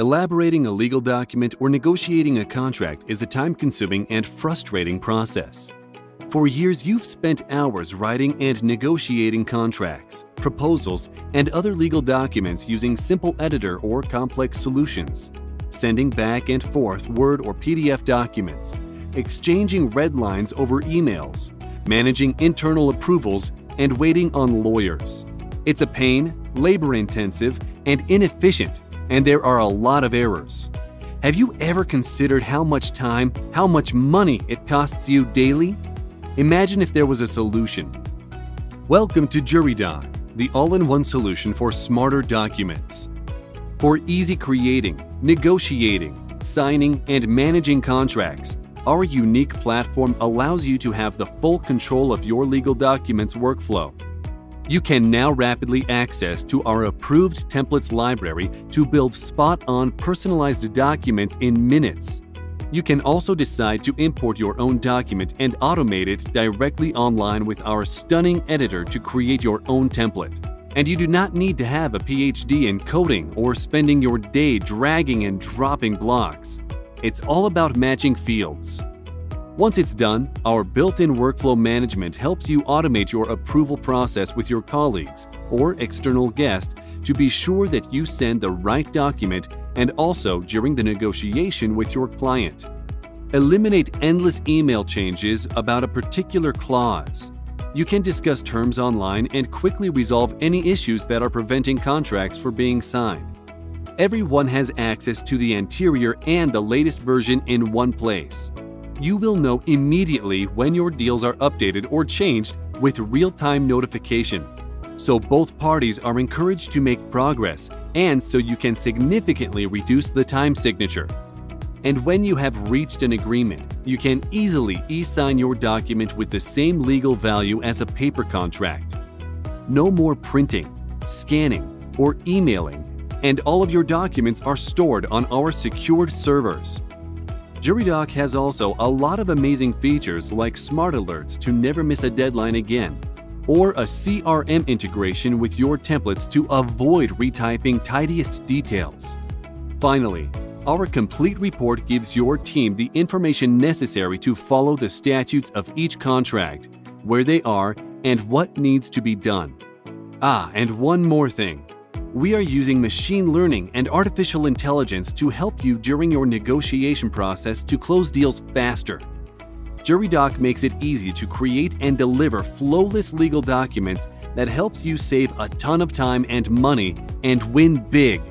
Elaborating a legal document or negotiating a contract is a time-consuming and frustrating process. For years, you've spent hours writing and negotiating contracts, proposals, and other legal documents using simple editor or complex solutions, sending back and forth Word or PDF documents, exchanging red lines over emails, managing internal approvals, and waiting on lawyers. It's a pain, labor-intensive, and inefficient and there are a lot of errors. Have you ever considered how much time, how much money it costs you daily? Imagine if there was a solution. Welcome to JuryDoc, the all-in-one solution for smarter documents. For easy creating, negotiating, signing, and managing contracts, our unique platform allows you to have the full control of your legal documents workflow you can now rapidly access to our approved templates library to build spot-on personalized documents in minutes. You can also decide to import your own document and automate it directly online with our stunning editor to create your own template. And you do not need to have a PhD in coding or spending your day dragging and dropping blocks. It's all about matching fields. Once it's done, our built-in workflow management helps you automate your approval process with your colleagues or external guest to be sure that you send the right document and also during the negotiation with your client. Eliminate endless email changes about a particular clause. You can discuss terms online and quickly resolve any issues that are preventing contracts from being signed. Everyone has access to the anterior and the latest version in one place you will know immediately when your deals are updated or changed with real-time notification. So both parties are encouraged to make progress and so you can significantly reduce the time signature. And when you have reached an agreement, you can easily e-sign your document with the same legal value as a paper contract. No more printing, scanning, or emailing, and all of your documents are stored on our secured servers. JuryDoc has also a lot of amazing features like smart alerts to never miss a deadline again, or a CRM integration with your templates to avoid retyping tidiest details. Finally, our complete report gives your team the information necessary to follow the statutes of each contract, where they are, and what needs to be done. Ah, and one more thing. We are using machine learning and artificial intelligence to help you during your negotiation process to close deals faster. JuryDoc makes it easy to create and deliver flowless legal documents that helps you save a ton of time and money and win big.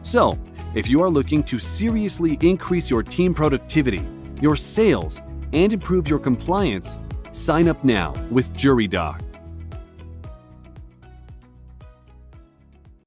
So, if you are looking to seriously increase your team productivity, your sales, and improve your compliance, sign up now with JuryDoc.